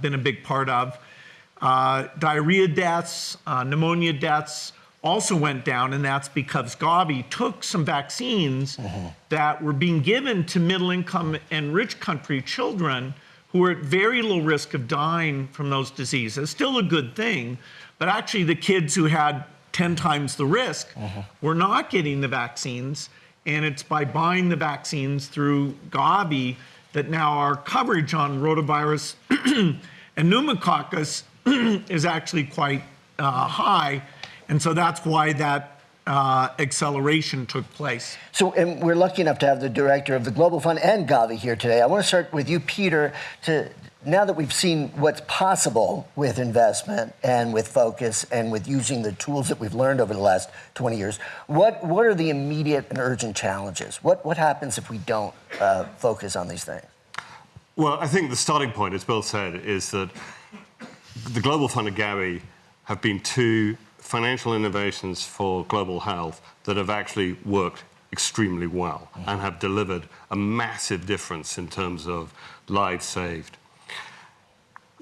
been a big part of. Uh, diarrhea deaths, uh, pneumonia deaths also went down, and that's because Gavi took some vaccines mm-hmm. that were being given to middle income and rich country children who were at very low risk of dying from those diseases. Still a good thing, but actually, the kids who had 10 times the risk mm-hmm. were not getting the vaccines. And it's by buying the vaccines through Gavi that now our coverage on rotavirus and pneumococcus is actually quite uh, high. And so that's why that uh, acceleration took place. So, and we're lucky enough to have the director of the Global Fund and Gavi here today. I want to start with you, Peter, to now that we've seen what's possible with investment and with focus and with using the tools that we've learned over the last 20 years, what, what are the immediate and urgent challenges? What, what happens if we don't uh, focus on these things? Well, I think the starting point, as Bill said, is that the Global Fund and Gavi have been two financial innovations for global health that have actually worked extremely well mm-hmm. and have delivered a massive difference in terms of lives saved.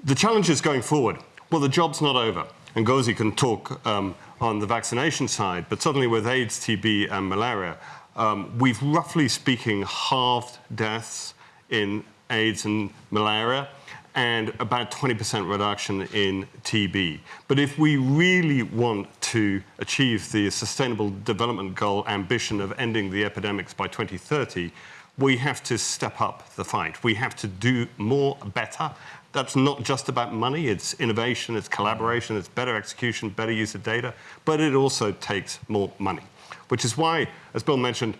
The challenges going forward, well, the job's not over. And Ngozi can talk um, on the vaccination side, but suddenly with AIDS, TB, and malaria, um, we've roughly speaking halved deaths in AIDS and malaria and about 20% reduction in TB. But if we really want to achieve the Sustainable Development Goal ambition of ending the epidemics by 2030, we have to step up the fight. We have to do more better. That's not just about money, it's innovation, it's collaboration, it's better execution, better use of data, but it also takes more money. Which is why, as Bill mentioned,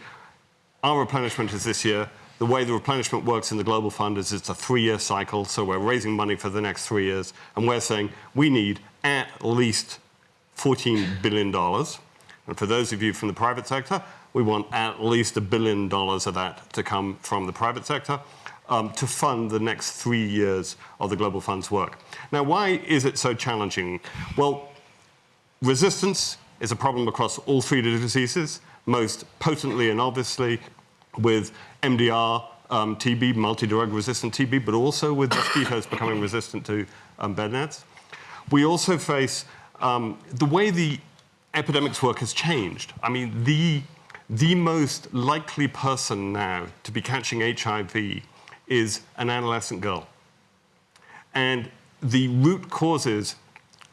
our replenishment is this year, the way the replenishment works in the Global Fund is it's a three-year cycle, so we're raising money for the next three years, and we're saying we need at least $14 billion. And for those of you from the private sector, we want at least a billion dollars of that to come from the private sector um, to fund the next three years of the Global Fund's work. Now, why is it so challenging? Well, resistance is a problem across all three diseases, most potently and obviously with MDR, um, TB, multi-drug resistant TB, but also with mosquitoes becoming resistant to um, bed nets. We also face um, the way the epidemics work has changed. I mean, the, the most likely person now to be catching HIV is an adolescent girl. And the root causes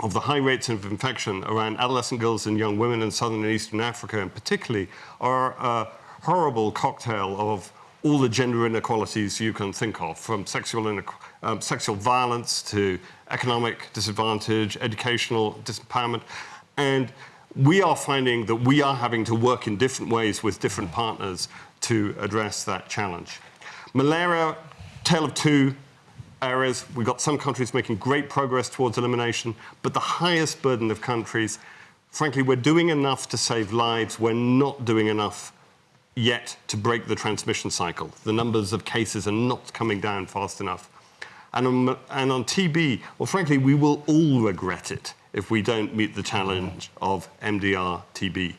of the high rates of infection around adolescent girls and young women in southern and eastern Africa, and particularly, are a horrible cocktail of all the gender inequalities you can think of, from sexual, um, sexual violence to economic disadvantage, educational disempowerment. And we are finding that we are having to work in different ways with different partners to address that challenge. Malaria, tale of two areas. We've got some countries making great progress towards elimination, but the highest burden of countries, frankly, we're doing enough to save lives. We're not doing enough yet to break the transmission cycle. The numbers of cases are not coming down fast enough. And on, and on TB, well, frankly, we will all regret it if we don't meet the challenge of MDR TB.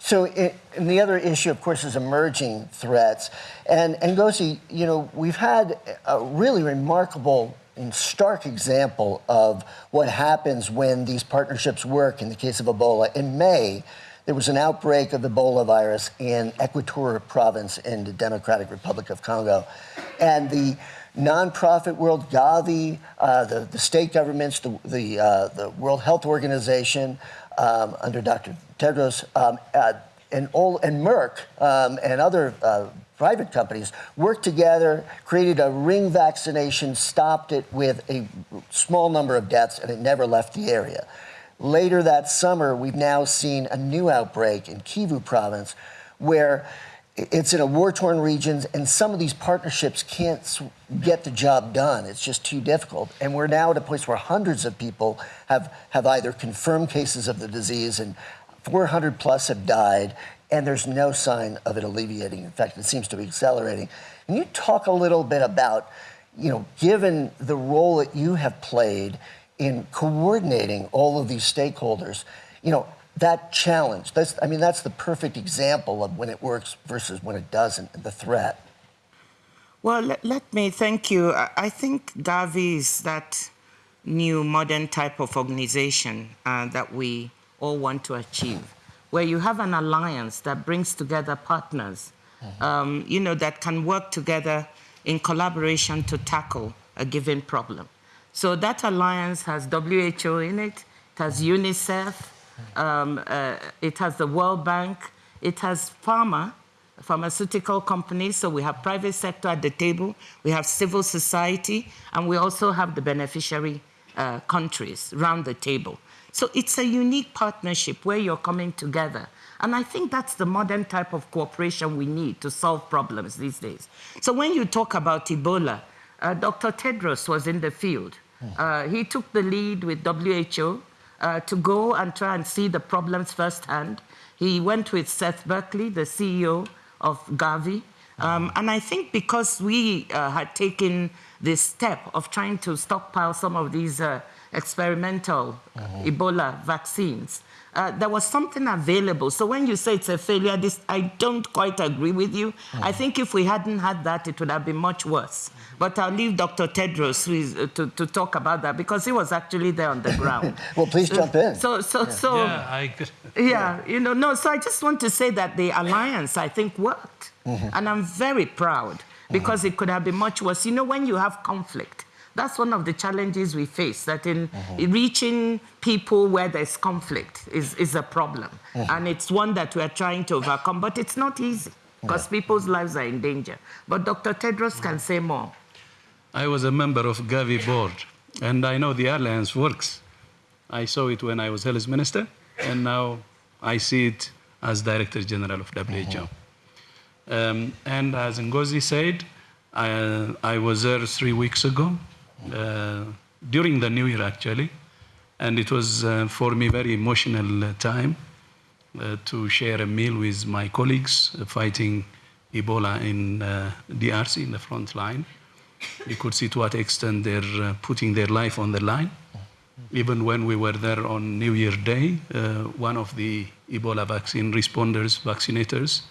So, it, and the other issue, of course, is emerging threats. And, and you know, we've had a really remarkable and stark example of what happens when these partnerships work in the case of Ebola. In May, there was an outbreak of the Ebola virus in Equatorial province in the Democratic Republic of Congo. And the nonprofit world, Gavi, uh, the, the state governments, the, the, uh, the World Health Organization, um, under Dr. Tedros, um, uh, and, and Merck um, and other uh, private companies worked together, created a ring vaccination, stopped it with a small number of deaths, and it never left the area. Later that summer, we've now seen a new outbreak in Kivu province where it's in a war-torn region and some of these partnerships can't get the job done. It's just too difficult. And we're now at a place where hundreds of people have, have either confirmed cases of the disease and 400 plus have died and there's no sign of it alleviating. In fact, it seems to be accelerating. Can you talk a little bit about, you know, given the role that you have played in coordinating all of these stakeholders, you know, that challenge, that's, I mean, that's the perfect example of when it works versus when it doesn't, and the threat. Well, let, let me thank you. I, I think Gavi is that new modern type of organization uh, that we all want to achieve, where you have an alliance that brings together partners, um, you know, that can work together in collaboration to tackle a given problem. So that alliance has WHO in it, it has UNICEF, um, uh, it has the World Bank, it has pharma, pharmaceutical companies. So we have private sector at the table, we have civil society, and we also have the beneficiary uh, countries round the table. So it's a unique partnership where you're coming together. And I think that's the modern type of cooperation we need to solve problems these days. So when you talk about Ebola, uh, Dr. Tedros was in the field. Uh, he took the lead with WHO uh, to go and try and see the problems firsthand. He went with Seth Berkley, the CEO of Gavi. Um, and I think because we uh, had taken this step of trying to stockpile some of these uh, experimental Ebola vaccines, uh, there was something available. So when you say it's a failure, this, I don't quite agree with you. I think if we hadn't had that, it would have been much worse. But I'll leave Dr. Tedros who is, uh, to, to talk about that because he was actually there on the ground. Well, please jump in. So, so, so. Yeah, I agree. Yeah, you know, no, so I just want to say that the alliance, I think, worked. And I'm very proud because it could have been much worse. You know, when you have conflict, that's one of the challenges we face, that in mm-hmm. reaching people where there's conflict is, is a problem. Mm-hmm. And it's one that we're trying to overcome, but it's not easy because people's lives are in danger. But Dr. Tedros can mm-hmm. say more. I was a member of Gavi board, and I know the alliance works. I saw it when I was health minister, and now I see it as director general of WHO. Um, and as Ngozi said, I, I was there three weeks ago, during the new year actually, and it was uh, for me very emotional uh, time uh, to share a meal with my colleagues uh, fighting Ebola in uh, DRC in the front line. You could see to what extent they're uh, putting their life on the line. Even when we were there on New Year Day, uh, one of the Ebola vaccine responders, vaccinators,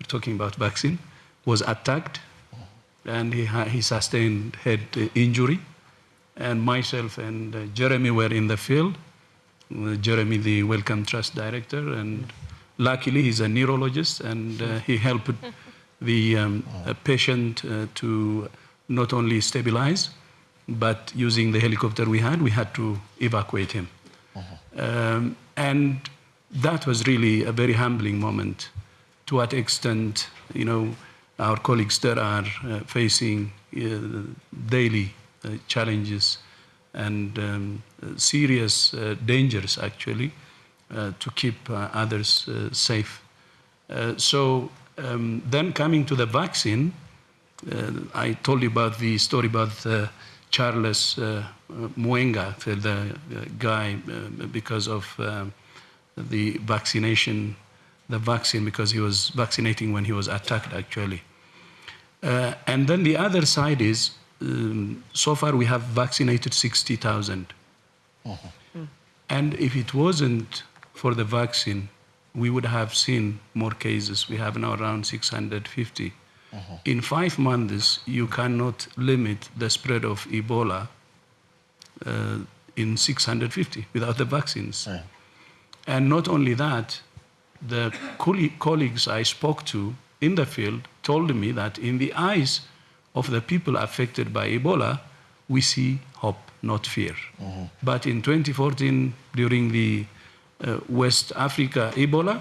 we're talking about vaccine, was attacked and he, he sustained head uh, injury. And myself and uh, Jeremy were in the field. Uh, Jeremy, the Wellcome Trust director, and luckily he's a neurologist and uh, he helped the um, uh, patient uh, to not only stabilize, but using the helicopter we had, we had to evacuate him. Um, and that was really a very humbling moment. To what extent, you know, our colleagues there are uh, facing uh, daily uh, challenges and um, serious dangers, actually, to keep others safe. So um, then coming to the vaccine, I told you about the story about Charles uh, Mwenga, the, guy, because of the vaccination, the vaccine, because he was vaccinating when he was attacked, actually. Uh, and then the other side is, um, so far we have vaccinated 60,000. And if it wasn't for the vaccine, we would have seen more cases. We have now around 650. In five months, you cannot limit the spread of Ebola uh, in 650 without the vaccines. And not only that, the colleagues I spoke to in the field told me that in the eyes of the people affected by Ebola, we see hope, not fear. But in 2014, during the uh, West Africa Ebola,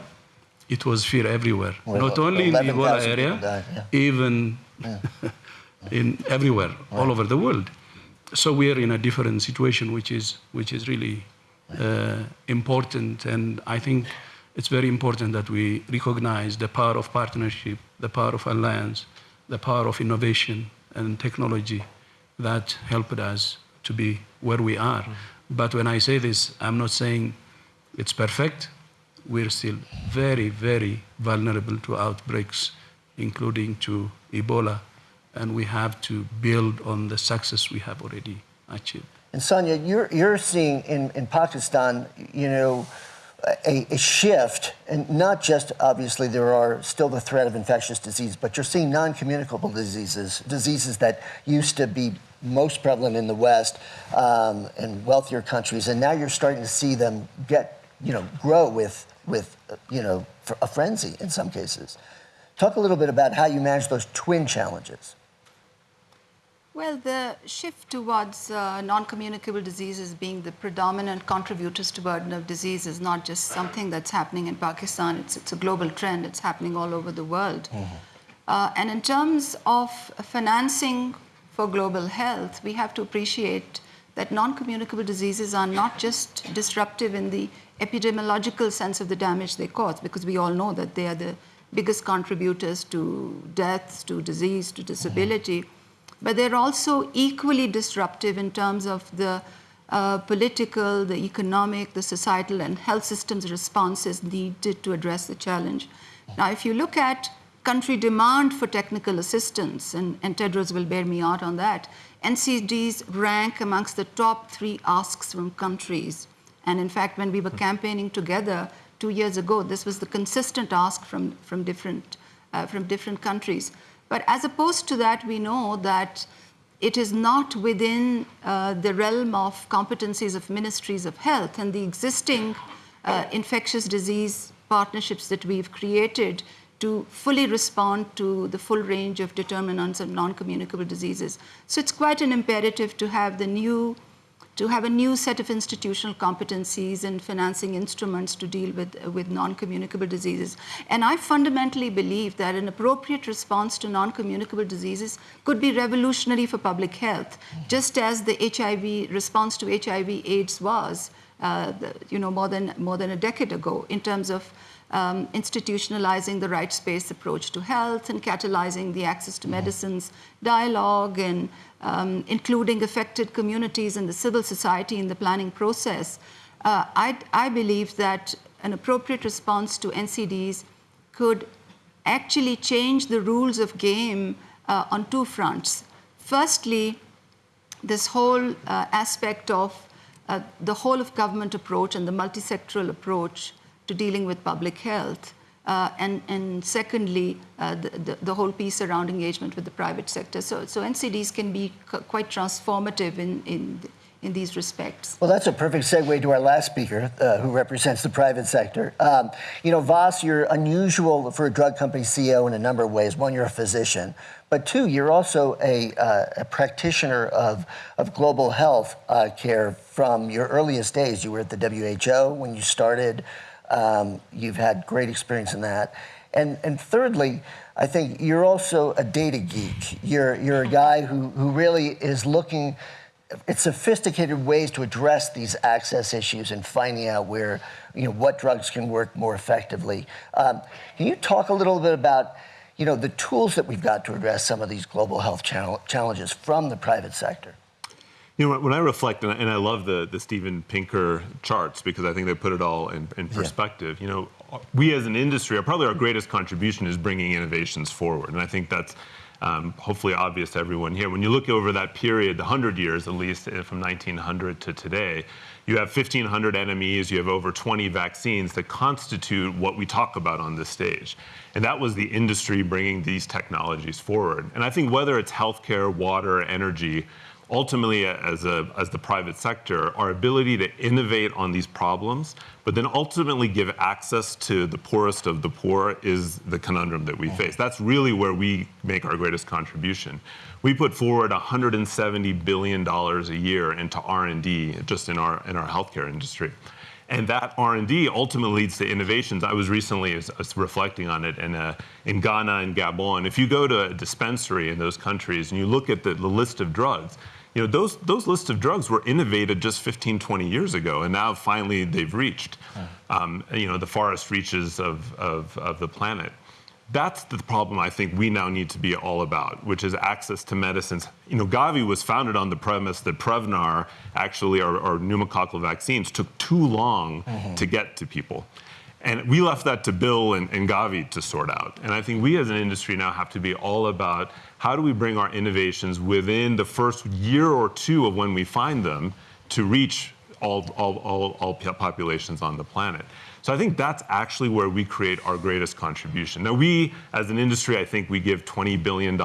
it was fear everywhere. Well, not only in the Ebola area, died, yeah. even in everywhere, all over the world. So we are in a different situation, which is which is really uh, important, and I think it's very important that we recognize the power of partnership, the power of alliance, the power of innovation and technology that helped us to be where we are. Mm-hmm. But when I say this, I'm not saying it's perfect. We're still very, very vulnerable to outbreaks, including to Ebola, and we have to build on the success we have already achieved. And Sania, you're, you're seeing in, in Pakistan, you know, a, a shift, and not just obviously there are still the threat of infectious disease, but you're seeing non-communicable diseases, diseases that used to be most prevalent in the West um, and wealthier countries, and now you're starting to see them get, you know, grow with, with, you know, a frenzy in some cases. Talk a little bit about how you manage those twin challenges. Well, the shift towards uh, non communicable diseases being the predominant contributors to burden of disease is not just something that's happening in Pakistan, it's, it's a global trend, it's happening all over the world. Uh, and in terms of financing for global health, we have to appreciate that non communicable diseases are not just disruptive in the epidemiological sense of the damage they cause, because we all know that they are the biggest contributors to deaths, to disease, to disability but they're also equally disruptive in terms of the uh, political, the economic, the societal, and health systems responses needed to address the challenge. Now, if you look at country demand for technical assistance, and, and Tedros will bear me out on that, NCDs rank amongst the top three asks from countries. And in fact, when we were campaigning together two years ago, this was the consistent ask from, from, different, uh, from different countries. But as opposed to that, we know that it is not within uh, the realm of competencies of ministries of health and the existing uh, infectious disease partnerships that we've created to fully respond to the full range of determinants of non-communicable diseases. So it's quite an imperative to have the new to have a new set of institutional competencies and financing instruments to deal with, with non-communicable diseases. And I fundamentally believe that an appropriate response to non-communicable diseases could be revolutionary for public health, just as the HIV response to HIV AIDS was, uh, the, you know, more than, more than a decade ago in terms of um, institutionalizing the rights-based approach to health and catalyzing the access to medicines dialogue and um, including affected communities and the civil society in the planning process. Uh, I, I believe that an appropriate response to NCDs could actually change the rules of game uh, on two fronts. Firstly, this whole uh, aspect of uh, the whole of government approach and the multisectoral approach to dealing with public health. Uh, and, and secondly, uh, the, the, the, whole piece around engagement with the private sector. So, so NCDs can be quite transformative in, in, in these respects. Well, that's a perfect segue to our last speaker, uh, who represents the private sector. Um, you know, Vas, you're unusual for a drug company CEO in a number of ways. One, you're a physician, but two, you're also a, uh, a practitioner of, of global health uh, care from your earliest days. You were at the WHO when you started. Um, you've had great experience in that. And, and thirdly, I think you're also a data geek. You're, you're a guy who, who really is looking at sophisticated ways to address these access issues and finding out where, you know, what drugs can work more effectively. Um, can you talk a little bit about, you know, the tools that we've got to address some of these global health challenges from the private sector? You know, when I reflect, and I love the, the Steven Pinker charts because I think they put it all in, in perspective. Yeah. You know, we as an industry, are probably our greatest contribution is bringing innovations forward. And I think that's um, hopefully obvious to everyone here. When you look over that period, the 100 years at least, eh, from 1900 to today, you have 1,500 NMEs, you have over 20 vaccines that constitute what we talk about on this stage. And that was the industry bringing these technologies forward. And I think whether it's healthcare, water, energy, ultimately as, a, as the private sector, our ability to innovate on these problems, but then ultimately give access to the poorest of the poor is the conundrum that we face. That's really where we make our greatest contribution. We put forward 170 billion dollars a year into R&D just in our in our healthcare industry. And that R&D ultimately leads to innovations. I was recently reflecting on it in, uh, in Ghana and Gabon. If you go to a dispensary in those countries and you look at the, the list of drugs, you know, those, those lists of drugs were innovated just 15, 20 years ago, and now finally they've reached, um, you know, the farthest reaches of, of, of the planet. That's the problem I think we now need to be all about, which is access to medicines. You know, Gavi was founded on the premise that Prevnar, actually, our, our pneumococcal vaccines, took too long mm-hmm. to get to people. And we left that to Bill and, and, Gavi to sort out. And I think we as an industry now have to be all about how do we bring our innovations within the first year or two of when we find them to reach all, all, all, all populations on the planet. So I think that's actually where we create our greatest contribution. Now, we, as an industry, I think we give $20 billion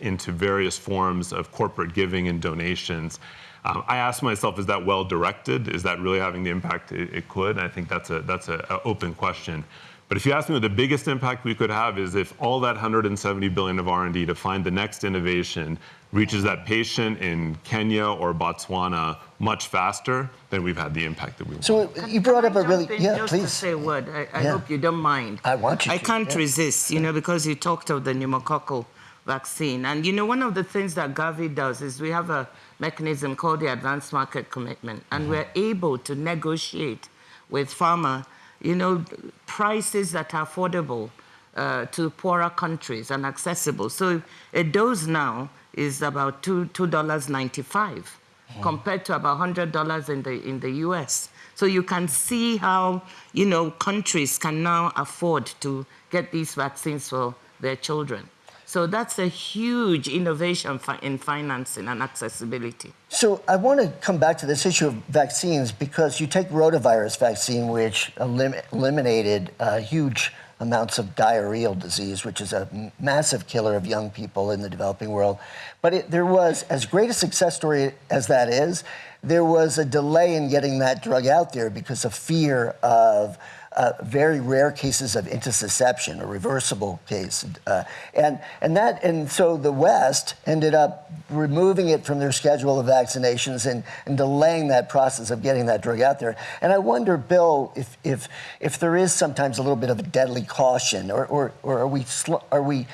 into various forms of corporate giving and donations. Um, I ask myself, is that well directed? Is that really having the impact it, it could? And I think that's a that's an open question. But if you ask me what the biggest impact we could have is if all that 170 billion of R&D to find the next innovation reaches that patient in Kenya or Botswana much faster, then we've had the impact that we want. So you brought up a really jump in yeah, just to please. say a word. I, I Yeah. hope you don't mind. I want you I to, can't yeah. resist, you know, because you talked of the pneumococcal vaccine. And, you know, one of the things that Gavi does is we have a mechanism called the Advanced Market Commitment, and Mm-hmm. we're able to negotiate with pharma, you know, prices that are affordable uh, to poorer countries and accessible. So a dose now is about two two dollars ninety five, compared to about hundred dollars in the in the U.S. So you can see how you know countries can now afford to get these vaccines for their children. So that's a huge innovation in financing and accessibility. So I want to come back to this issue of vaccines because you take rotavirus vaccine, which elim- eliminated uh, huge amounts of diarrheal disease, which is a massive killer of young people in the developing world. But it, there was, as great a success story as that is, there was a delay in getting that drug out there because of fear of uh, very rare cases of intussusception, a reversible case, uh, and and that and so the West ended up removing it from their schedule of vaccinations and, and delaying that process of getting that drug out there. And I wonder, Bill, if if if there is sometimes a little bit of a deadly caution, or or, or are we are we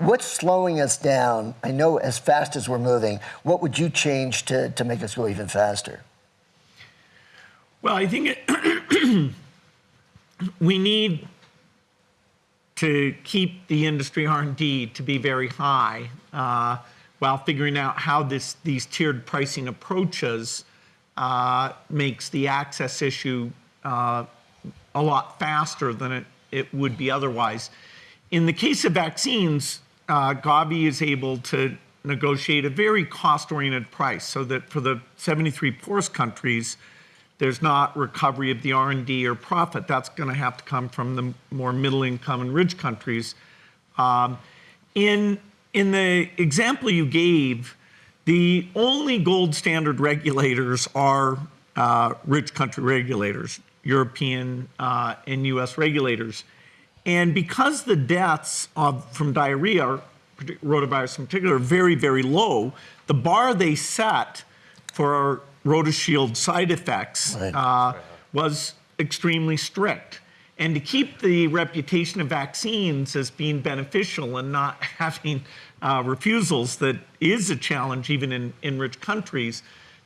What's slowing us down? I know as fast as we're moving, what would you change to, to make us go even faster? Well, I think it, we need to keep the industry R&D to be very high uh, while figuring out how this these tiered pricing approaches uh, makes the access issue uh, a lot faster than it, it would be otherwise. In the case of vaccines, uh, Gavi is able to negotiate a very cost-oriented price so that for the 73 poorest countries, there's not recovery of the R&D or profit. That's going to have to come from the more middle income and rich countries. Um, in, in the example you gave, the only gold standard regulators are uh, rich country regulators, European uh, and US regulators. And because the deaths of, from diarrhea, partic- rotavirus in particular, are very, very low, the bar they set for RotaShield side effects Right. uh, was extremely strict. And to keep the reputation of vaccines as being beneficial and not having uh, refusals that is a challenge even in, in rich countries,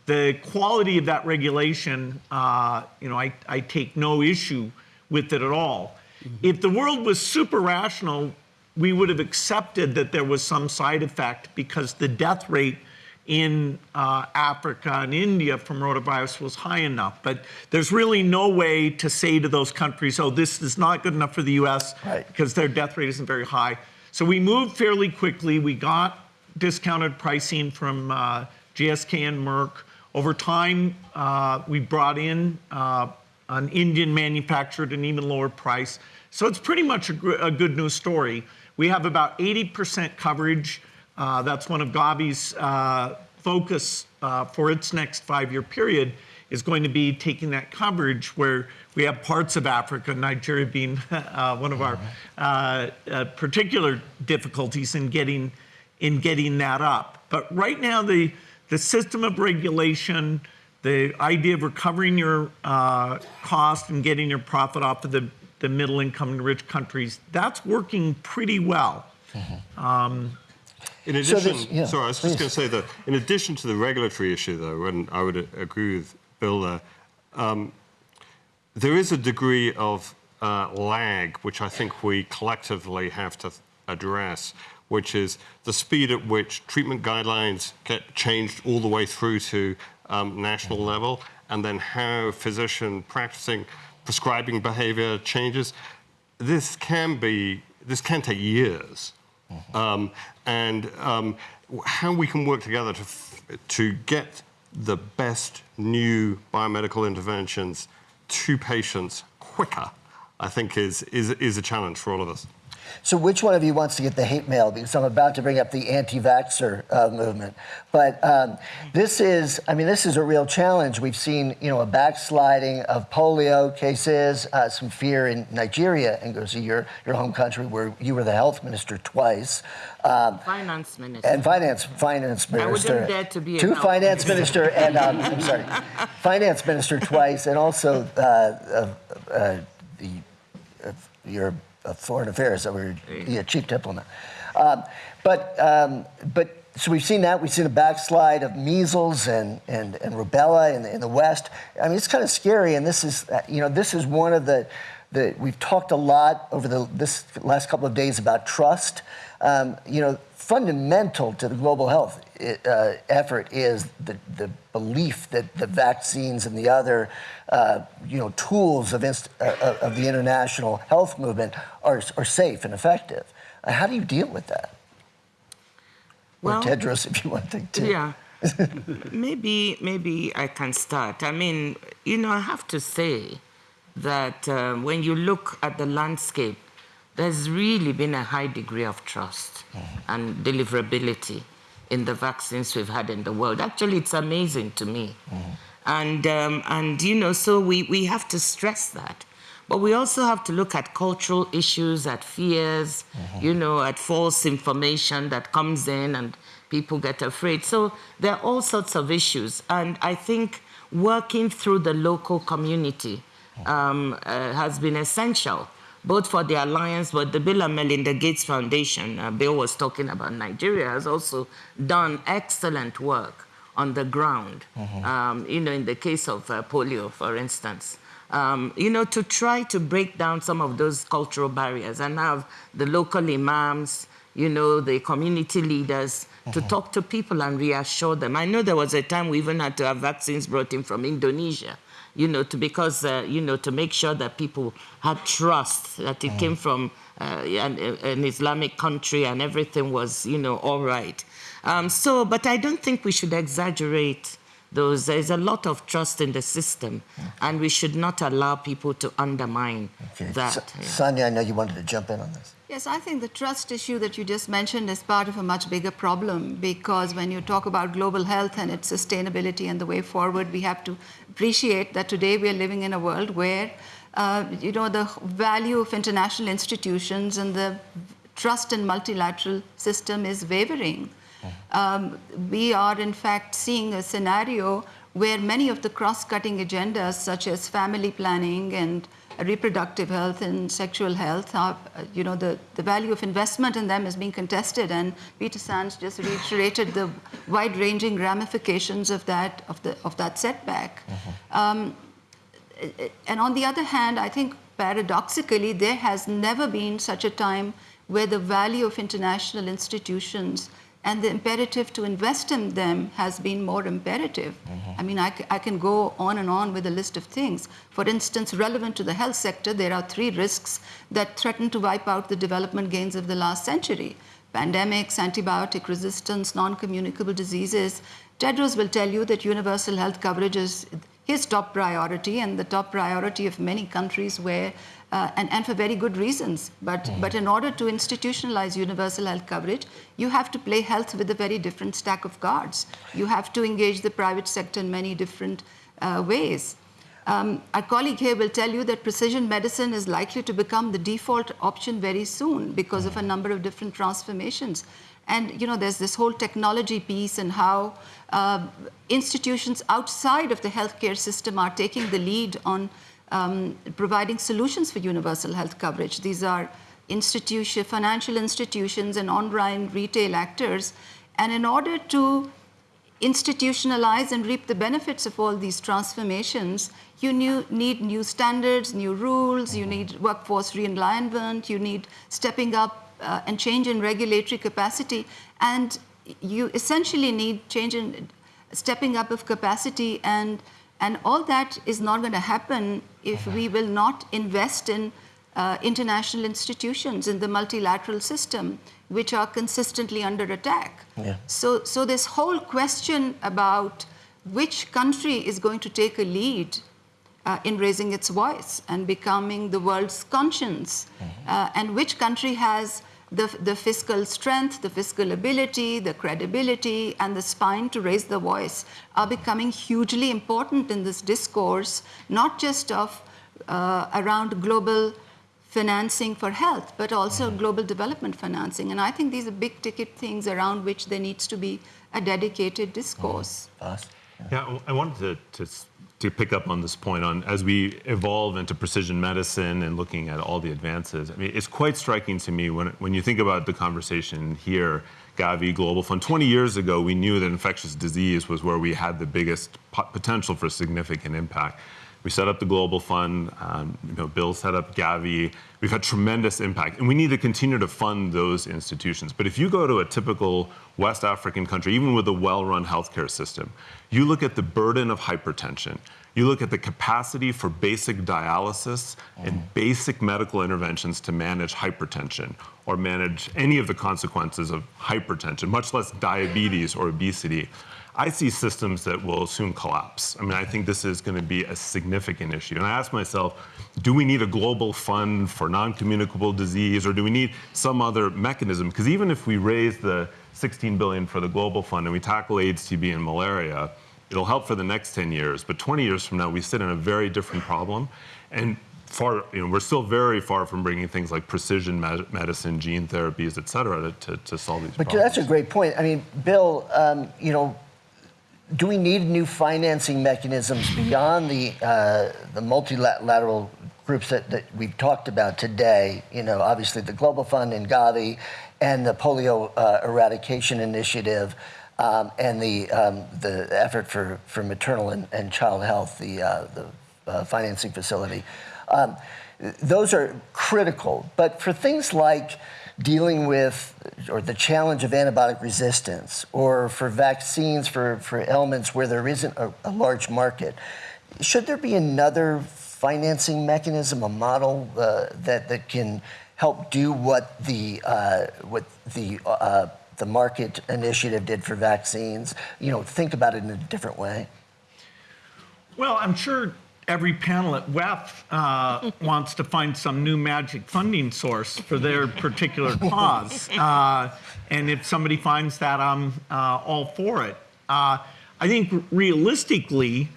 the quality of that regulation, uh, you know, I, I take no issue with it at all. If the world was super rational, we would have accepted that there was some side effect because the death rate in uh, Africa and India from rotavirus was high enough. But there's really no way to say to those countries, oh, this is not good enough for the US Right. because their death rate isn't very high. So we moved fairly quickly. We got discounted pricing from uh, GSK and Merck. Over time, uh, we brought in uh, an Indian manufacturer at an even lower price. So it's pretty much a, gr- a good news story. We have about 80% coverage. Uh, that's one of Gavi's uh, focus uh, for its next five-year period is going to be taking that coverage where we have parts of Africa, Nigeria being uh, one of our uh, uh, particular difficulties in getting in getting that up. But right now, the the system of regulation, the idea of recovering your uh, cost and getting your profit off of the, the middle income and rich countries, that's working pretty well. In So addition, this- yeah, sorry, I was please. just going to say that in addition to the regulatory issue, though, and I would agree with Bill there, um, there is a degree of uh, lag which I think we collectively have to address, which is the speed at which treatment guidelines get changed all the way through to um, national level, and then how physician practicing prescribing behavior changes. This can be, this can take years um, and um, how we can work together to, to get the best new biomedical interventions to patients quicker, I think is, is, is a challenge for all of us. So, which one of you wants to get the hate mail? Because I'm about to bring up the anti-vaxxer uh, movement. But um, this is, I mean, this is a real challenge. We've seen, you know, a backsliding of polio cases, uh, some fear in Nigeria, and goes to your your home country where you were the health minister twice. Um, Finance minister. and finance finance minister. I wouldn't dare to be a two finance minister and um, I'm sorry, finance minister twice, and also uh, uh, uh, the uh, your uh, foreign affairs, or yeah, chief diplomat. Um, but um, but so we've seen that. We've seen a backslide of measles and and, and rubella in the, in the West. I mean, it's kind of scary, and this is uh, you know this is one of the the, we've talked a lot over the this last couple of days about trust. Um, you know, fundamental to the global health uh, effort is the, the belief that the vaccines and the other, uh, you know, tools of, inst- uh, of the international health movement are, are safe and effective. Uh, how do you deal with that? Well, or Tedros, if you want to. to Yeah. maybe maybe I can start. I mean, you know, I have to say that um, when you look at the landscape, there's really been a high degree of trust and deliverability in the vaccines we've had in the world. Actually, it's amazing to me. And, um, and, you know, so we, we have to stress that. But we also have to look at cultural issues, at fears, you know, at false information that comes in and people get afraid. So there are all sorts of issues. And I think working through the local community um, uh, has been essential, both for the alliance, but the Bill and Melinda Gates Foundation, uh, Bill was talking about Nigeria, has also done excellent work on the ground. Um, you know, in the case of uh, polio, for instance. Um, you know, to try to break down some of those cultural barriers and have the local imams, you know, the community leaders to talk to people and reassure them. I know there was a time we even had to have vaccines brought in from Indonesia, you know, to, because, uh, you know, to make sure that people had trust that it came from uh, an, an Islamic country and everything was, you know, all right. Um, so, but I don't think we should exaggerate those. There's a lot of trust in the system, and we should not allow people to undermine Okay. that. Sa- yeah. Sania, I know you wanted to jump in on this. Yes, I think the trust issue that you just mentioned is part of a much bigger problem because when you talk about global health and its sustainability and the way forward, we have to appreciate that today we are living in a world where, uh, you know, the value of international institutions and the trust in multilateral system is wavering. Um, we are, in fact, seeing a scenario where many of the cross-cutting agendas, such as family planning and reproductive health and sexual health, are, you know, the, the value of investment in them is being contested. And Peter Sands just reiterated the wide-ranging ramifications of that, of, the, of that setback. Um, and on the other hand, I think paradoxically, there has never been such a time where the value of international institutions and the imperative to invest in them has been more imperative. Mm-hmm. I mean, I can go on and on with a list of things. For instance, relevant to the health sector, there are three risks that threaten to wipe out the development gains of the last century pandemics, antibiotic resistance, non communicable diseases. Tedros will tell you that universal health coverage is his top priority and the top priority of many countries where uh, and, and for very good reasons. But, but in order to institutionalize universal health coverage, you have to play health with a very different stack of cards. You have to engage the private sector in many different uh, ways. Um, our colleague here will tell you that precision medicine is likely to become the default option very soon because of a number of different transformations. And you know, there's this whole technology piece and how uh, institutions outside of the healthcare system are taking the lead on um, providing solutions for universal health coverage. These are institution, financial institutions and online retail actors. And in order to institutionalize and reap the benefits of all these transformations, you new, need new standards, new rules, you need workforce realignment, you need stepping up uh, and change in regulatory capacity, and you essentially need change in stepping up of capacity, and, and all that is not going to happen if we will not invest in uh, international institutions in the multilateral system, which are consistently under attack. Yeah. So, so this whole question about which country is going to take a lead uh, in raising its voice and becoming the world's conscience, uh, and which country has the, the fiscal strength, the fiscal ability, the credibility, and the spine to raise the voice are becoming hugely important in this discourse, not just of uh, around global financing for health, but also global development financing. And I think these are big ticket things around which there needs to be a dedicated discourse. Us? Yeah, I wanted to, to, s- to pick up on this point on as we evolve into precision medicine and looking at all the advances. I mean, it's quite striking to me when, when you think about the conversation here, Gavi, Global Fund. 20 years ago, we knew that infectious disease was where we had the biggest potential for significant impact. We set up the Global Fund. Um, you know, Bill set up Gavi. We've had tremendous impact, and we need to continue to fund those institutions. But if you go to a typical West African country, even with a well-run healthcare system, you look at the burden of hypertension. You look at the capacity for basic dialysis and basic medical interventions to manage hypertension or manage any of the consequences of hypertension, much less diabetes or obesity. I see systems that will soon collapse. I mean, I think this is going to be a significant issue. And I ask myself, do we need a global fund for non-communicable disease or do we need some other mechanism? Because even if we raise the 16 billion for the global fund and we tackle AIDS, TB, and malaria, it'll help for the next 10 years. But 20 years from now, we sit in a very different problem. And far, you know, we're still very far from bringing things like precision med- medicine, gene therapies, et cetera, to, to, to solve these But problems. But that's a great point. I mean, Bill, um, you know, do we need new financing mechanisms beyond the uh, the multilateral groups that, that we've talked about today? You know, obviously the Global Fund and Gavi, and the Polio uh, Eradication Initiative, um, and the um, the effort for, for maternal and, and child health, the uh, the uh, financing facility. Um, those are critical, but for things like dealing with or the challenge of antibiotic resistance or for vaccines for, for ailments where there isn't a, a large market, should there be another financing mechanism, a model uh, that, that can help do what the, uh, what the, uh, the market initiative did for vaccines? You know, think about it in a different way. Well, I'm sure every panel at WEF uh, wants to find some new magic funding source for their particular cause. Uh, and if somebody finds that, I'm uh, all for it. Uh, I think realistically,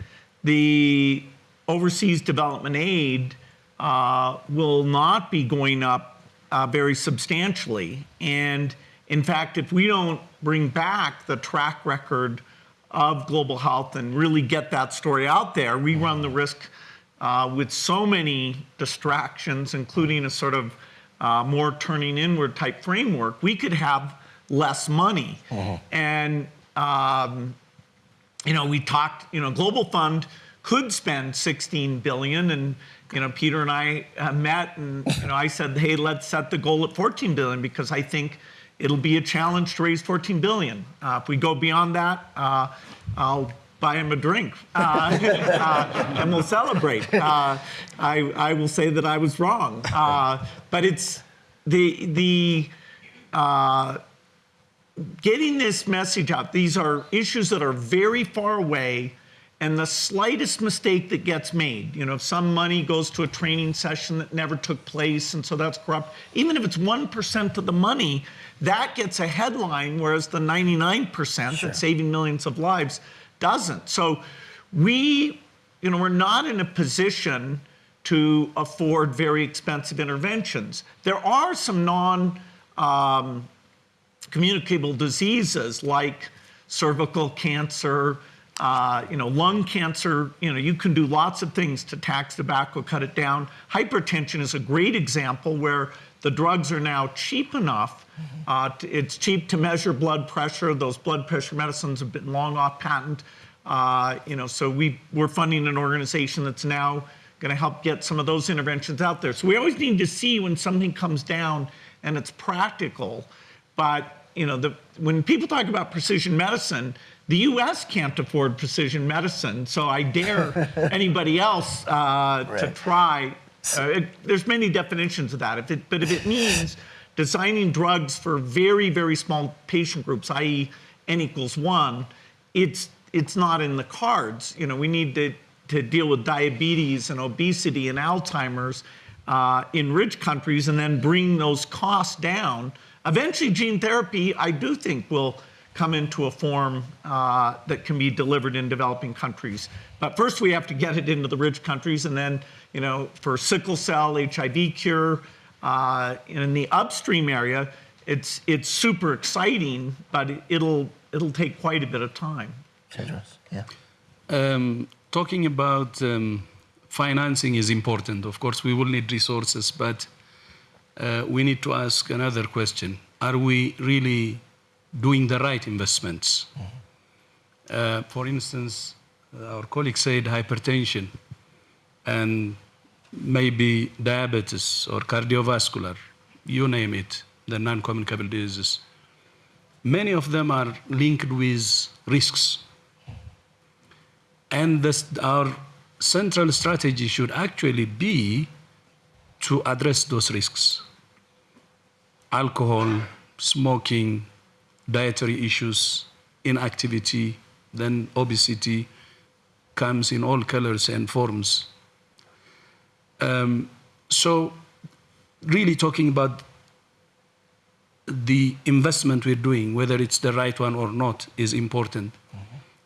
the overseas development aid uh, will not be going up uh, very substantially. And in fact, if we don't bring back the track record of global health and really get that story out there, we run the risk uh, with so many distractions, including a sort of uh, more turning inward type framework, we could have less money. And um, you know, we talked, you know, Global Fund could spend 16 billion and, you know, Peter and I uh, met and, you know, I said, hey, let's set the goal at 14 billion because I think it'll be a challenge to raise 14 billion. Uh, if we go beyond that, uh, I'll buy him a drink uh, uh, and we'll celebrate. Uh, I, I will say that I was wrong. Uh, but it's the, the, getting this message out. These are issues that are very far away, and the slightest mistake that gets made, you know, if some money goes to a training session that never took place, and so that's corrupt, even if it's 1% of the money, that gets a headline, whereas the 99% that's saving millions of lives doesn't. So we, you know, we're not in a position to afford very expensive interventions. There are some non um, communicable diseases like cervical cancer, uh, you know, lung cancer. You know, you can do lots of things to tax tobacco, cut it down. Hypertension is a great example where the drugs are now cheap enough. Uh, to, it's cheap to measure blood pressure. Those blood pressure medicines have been long off patent. Uh, you know, so we we're funding an organization that's now going to help get some of those interventions out there. So we always need to see when something comes down and it's practical. But you know, the, when people talk about precision medicine, the U.S. can't afford precision medicine. So I dare anybody else uh, to try. Uh, it, there's many definitions of that. If it, but if it means designing drugs for very, very small patient groups, i.e., n equals one, it's it's not in the cards. You know, we need to, to deal with diabetes and obesity and Alzheimer's uh, in rich countries and then bring those costs down. Eventually, gene therapy, I do think, will come into a form uh, that can be delivered in developing countries. But first, we have to get it into the rich countries, and then, you know, for sickle cell, HIV cure, uh, in the upstream area, it's it's super exciting, but it'll it'll take quite a bit of time. Tedros, yeah. Um, talking about um, financing is important. Of course, we will need resources, but uh, we need to ask another question: Are we really doing the right investments? Uh, for instance, our colleague said hypertension and maybe diabetes or cardiovascular, you name it, the non-communicable diseases. Many of them are linked with risks. And this, our central strategy should actually be to address those risks. Alcohol, smoking, dietary issues, inactivity, then obesity comes in all colors and forms. Um, so, really talking about the investment we're doing, whether it's the right one or not, is important.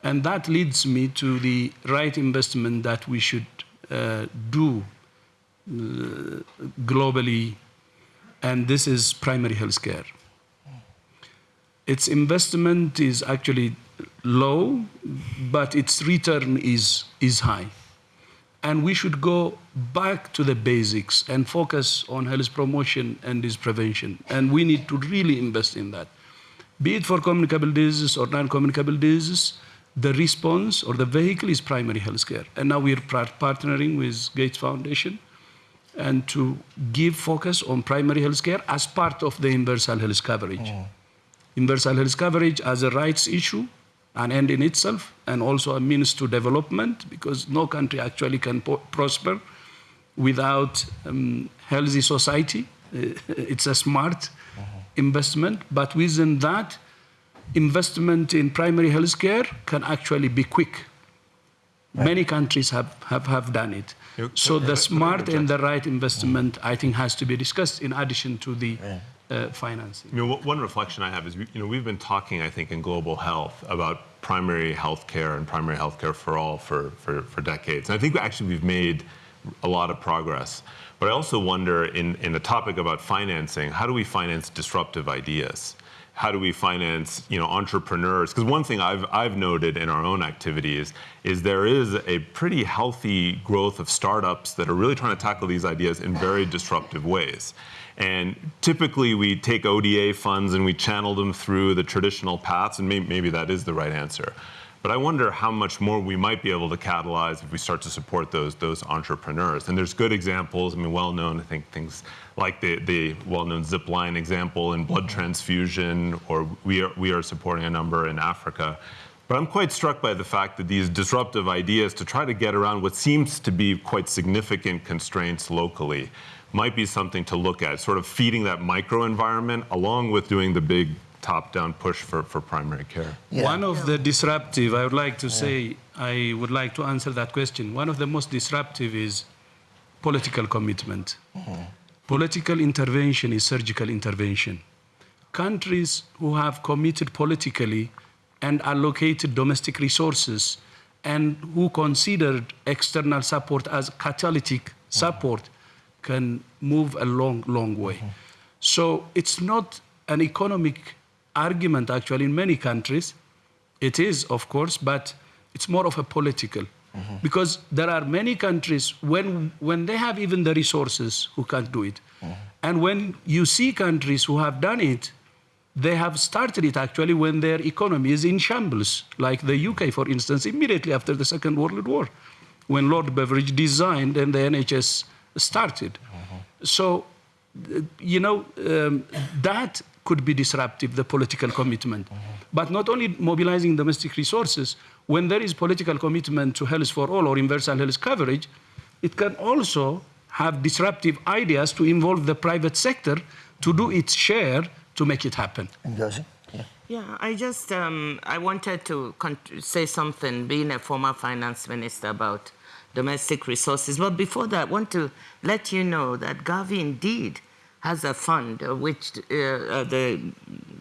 And that leads me to the right investment that we should uh, do uh, globally, and this is primary health care. Its investment is actually low, but its return is, is high. And we should go back to the basics and focus on health promotion and disease prevention. And we need to really invest in that. Be it for communicable diseases or non-communicable diseases, the response or the vehicle is primary health care. And now we're partnering with Gates Foundation and to give focus on primary health care as part of the universal health coverage. Mm. Universal health coverage as a rights issue, an end in itself, and also a means to development, because no country actually can po- prosper without um, healthy society. It's a smart investment, but within that, investment in primary health care can actually be quick. Many countries have, have, have done it. Yeah, So the smart and the right investment, I think, has to be discussed in addition to the uh, financing. You know, one- reflection I have is, you know, we've been talking, I think, in global health about primary health care and primary health care for all for, for, for decades. And I think actually we've made a lot of progress. But I also wonder, in, in the topic about financing, how do we finance disruptive ideas? How do we finance, you know, entrepreneurs? Because one thing I've, I've noted in our own activities is there is a pretty healthy growth of startups that are really trying to tackle these ideas in very disruptive ways. And typically we take ODA funds and we channel them through the traditional paths, and maybe, maybe that is the right answer. But I wonder how much more we might be able to catalyze if we start to support those, those entrepreneurs. And there's good examples, I mean, well known, I think things like the, the well known Zipline example in blood mm-hmm. transfusion, or we are, we are supporting a number in Africa. But I'm quite struck by the fact that these disruptive ideas to try to get around what seems to be quite significant constraints locally might be something to look at, sort of feeding that microenvironment along with doing the big top-down push for, for primary care. Yeah. One of the disruptive, I would like to say, I would like to answer that question. One of the most disruptive is political commitment. Mm-hmm. Political intervention is surgical intervention. Countries who have committed politically and allocated domestic resources and who considered external support as catalytic mm-hmm. support can move a long, long way. Mm-hmm. So it's not an economic argument actually in many countries. It is, of course, but it's more of a political. Because there are many countries when, when they have even the resources who can't do it. And when you see countries who have done it, they have started it actually when their economy is in shambles, like the UK, for instance, immediately after the Second World War, when Lord Beveridge designed and the NHS started. So, uh, you know, um, that could be disruptive, the political commitment. But not only mobilizing domestic resources, when there is political commitment to health for all or universal health coverage, it can also have disruptive ideas to involve the private sector to do its share to make it happen. Ngozi? Yeah. Yeah, I just um, I wanted to say something, being a former finance minister, about domestic resources. But before that, I want to let you know that Gavi indeed has a fund uh, which uh, uh, the,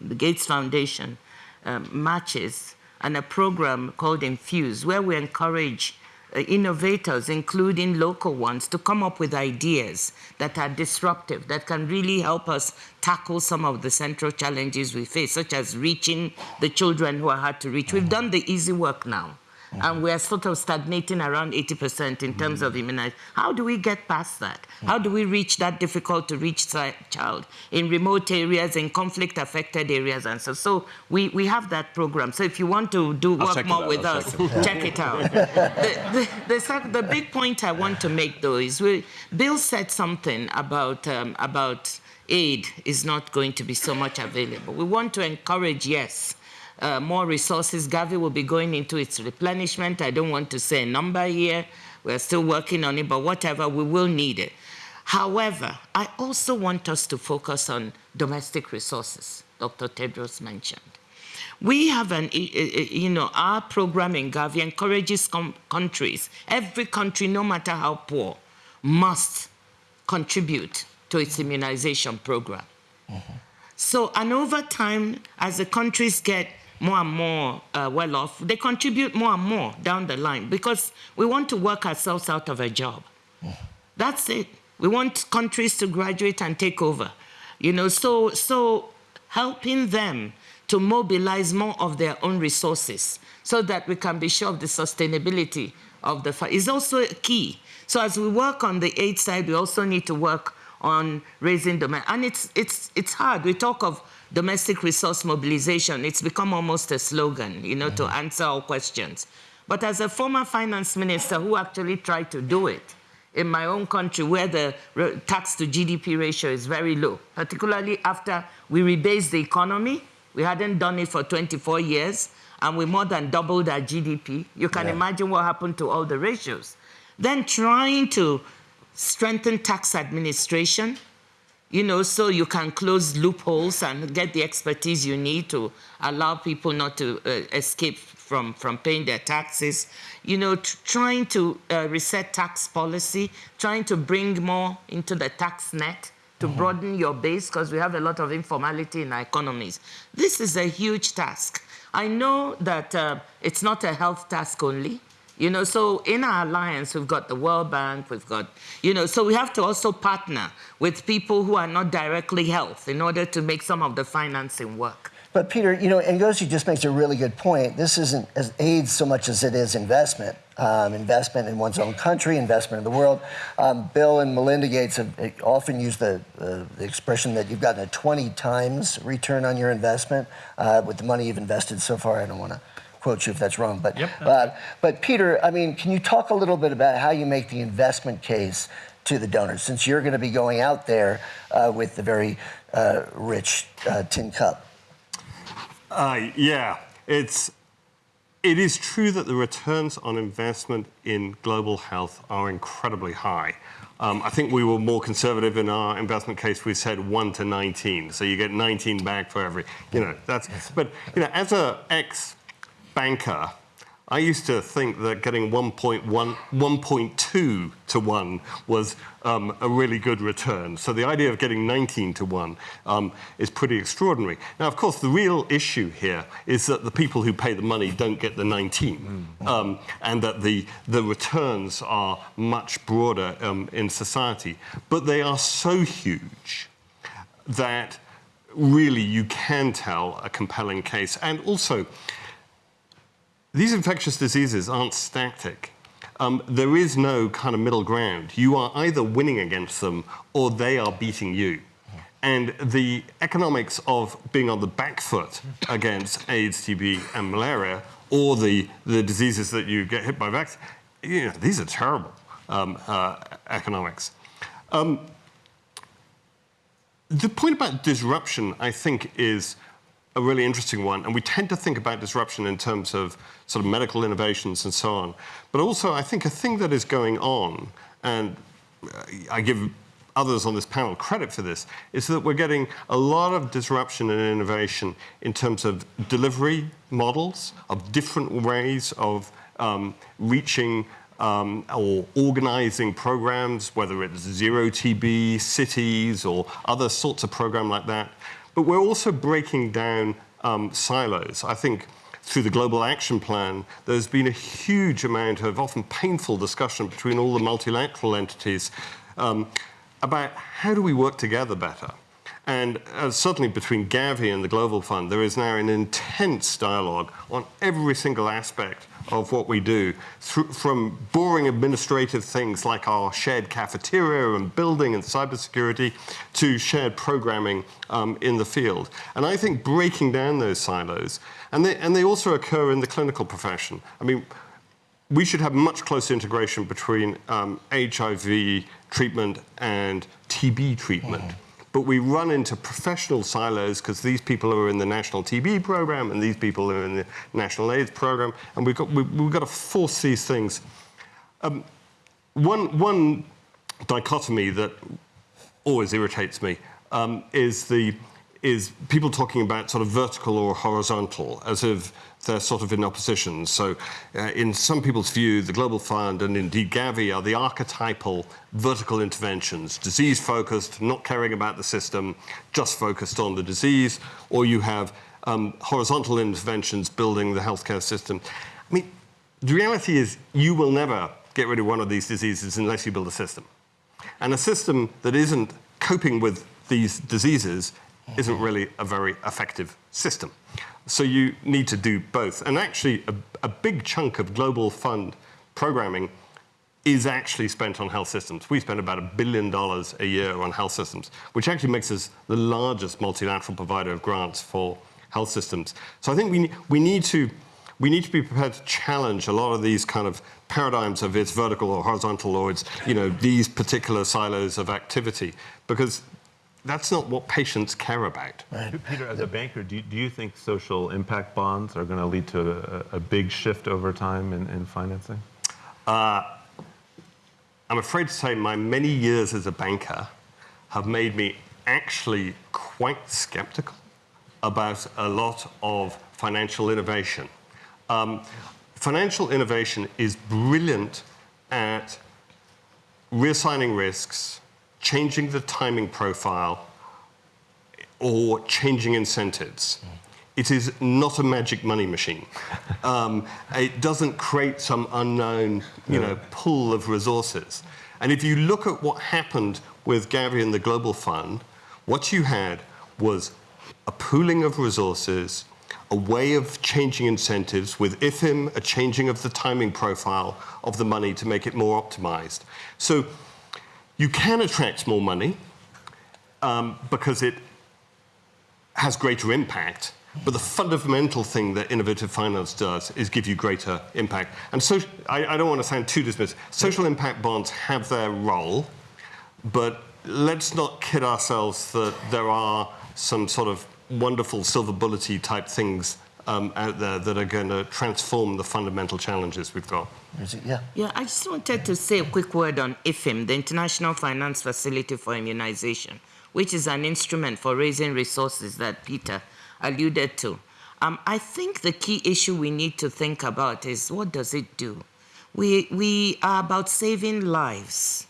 the Gates Foundation um, matches, and a program called Infuse, where we encourage innovators, including local ones, to come up with ideas that are disruptive, that can really help us tackle some of the central challenges we face, such as reaching the children who are hard to reach. We've done the easy work now. And we're sort of stagnating around 80% in terms of immunization. How do we get past that? How do we reach that difficult to reach child in remote areas, in conflict affected areas, and so? So we, we have that program. So if you want to do I'll work more with I'll us, check check it out. the, the, the, the big point I want to make, though, is we, Bill said something about, um, about aid is not going to be so much available. We want to encourage, yes, uh, more resources. Gavi will be going into its replenishment. I don't want to say a number here. We're still working on it, but whatever, we will need it. However, I also want us to focus on domestic resources, Dr. Tedros mentioned. We have an, you know, our program in Gavi encourages countries, every country, no matter how poor, must contribute to its immunization program. So, and over time, as the countries get more and more uh, well off, they contribute more and more down the line because we want to work ourselves out of a job. That's it. We want countries to graduate and take over. You know, so so helping them to mobilize more of their own resources so that we can be sure of the sustainability of the fund is also key. So as we work on the aid side, we also need to work on raising demand. And it's it's it's hard. We talk of domestic resource mobilization. It's become almost a slogan, you know, to mm-hmm. answer all questions. But as a former finance minister who actually tried to do it, in my own country where the tax to GDP ratio is very low, particularly after we rebased the economy. We hadn't done it for 24 years, and we more than doubled our GDP. You can imagine what happened to all the ratios. Then trying to strengthen tax administration, you know, so you can close loopholes and get the expertise you need to allow people not to uh, escape from, from paying their taxes. You know, trying to uh, reset tax policy, trying to bring more into the tax net to broaden your base because we have a lot of informality in our economies. This is a huge task. I know that uh, it's not a health task only. You know, so in our alliance, we've got the World Bank, we've got, you know, so we have to also partner with people who are not directly health in order to make some of the financing work. But Peter, you know, Ngozi just makes a really good point. This isn't as aid so much as it is investment. Um, investment in one's own country, investment in the world. Um, Bill and Melinda Gates have uh, often used the, uh, the expression that you've gotten a 20 times return on your investment uh, with the money you've invested so far. I don't want to quote you if that's wrong, but uh, but Peter, I mean, can you talk a little bit about how you make the investment case to the donors, since you're going to be going out there uh, with the very uh, rich uh, tin cup? Uh, yeah, it's it is true that the returns on investment in global health are incredibly high. Um, I think we were more conservative in our investment case. We said one to 19, so you get 19 back for every. You know that's. But you know, as a ex banker, I used to think that getting 1.1, 1.2 to 1 was um, a really good return. So the idea of getting 19 to 1 um, is pretty extraordinary. Now, of course, the real issue here is that the people who pay the money don't get the 19, um, and that the, the returns are much broader um, in society. But they are so huge that really you can tell a compelling case. And also, these infectious diseases aren't static. Um, there is no kind of middle ground. You are either winning against them or they are beating you. And the economics of being on the back foot against AIDS, TB, and malaria, or the, the diseases that you get hit by vaccine, you know, these are terrible um, uh, economics. Um, the point about disruption, I think, is a really interesting one. And we tend to think about disruption in terms of sort of medical innovations and so on. But also, I think a thing that is going on, and I give others on this panel credit for this, is that we're getting a lot of disruption and innovation in terms of delivery models, of different ways of um, reaching um, or organizing programs, whether it's zero TB, cities, or other sorts of program like that. But we're also breaking down um, silos. I think through the Global Action Plan, there's been a huge amount of often painful discussion between all the multilateral entities um, about how do we work together better. And uh, certainly between Gavi and the Global Fund, there is now an intense dialogue on every single aspect of what we do, from boring administrative things like our shared cafeteria and building and cybersecurity to shared programming um, in the field. And I think breaking down those silos, and they, and they also occur in the clinical profession. I mean, we should have much closer integration between um, HIV treatment and TB treatment. But we run into professional silos because these people are in the national TB program and these people are in the national AIDS program, and we've got, we, we've got to force these things. Um, one, one dichotomy that always irritates me um, is the is people talking about sort of vertical or horizontal as if they're sort of in opposition. So, uh, in some people's view, the Global Fund and indeed Gavi are the archetypal vertical interventions, disease focused, not caring about the system, just focused on the disease, or you have um, horizontal interventions building the healthcare system. I mean, the reality is you will never get rid of one of these diseases unless you build a system. And a system that isn't coping with these diseases isn't mm-hmm. really a very effective system. So you need to do both. And actually, a, a big chunk of global fund programming is actually spent on health systems. We spend about a billion dollars a year on health systems, which actually makes us the largest multilateral provider of grants for health systems. So I think we, we, need to, we need to be prepared to challenge a lot of these kind of paradigms of it's vertical or horizontal or it's you know, these particular silos of activity, because that's not what patients care about. Peter, as a banker, do you, do you think social impact bonds are going to lead to a, a big shift over time in, in financing? Uh, I'm afraid to say my many years as a banker have made me actually quite skeptical about a lot of financial innovation. Um, financial innovation is brilliant at reassigning risks, changing the timing profile, or changing incentives. It is not a magic money machine. Um, it doesn't create some unknown, you know, pool of resources. And if you look at what happened with Gavi and the Global Fund, what you had was a pooling of resources, a way of changing incentives, with IFFIm, a changing of the timing profile of the money to make it more optimized. So you can attract more money um, because it has greater impact, but the fundamental thing that innovative finance does is give you greater impact. And so I, I don't want to sound too dismissive. Social impact bonds have their role, but let's not kid ourselves that there are some sort of wonderful silver bullety type things um, out there that are going to transform the fundamental challenges we've got. Yeah. Yeah, I just wanted to say a quick word on IFFIm, the International Finance Facility for Immunization, which is an instrument for raising resources that Peter alluded to. Um, I think the key issue we need to think about is what does it do? We, we are about saving lives.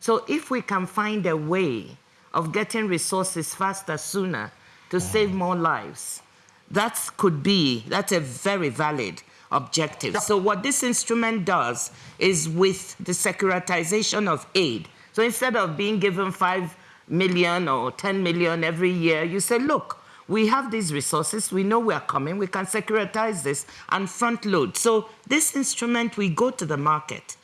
So if we can find a way of getting resources faster, sooner, to save more lives, that could be, that's a very valid objective. So what this instrument does is with the securitization of aid. So instead of being given 5 million or 10 million every year, you say, look, we have these resources, we know we are coming, we can securitize this and front load. So this instrument, we go to the market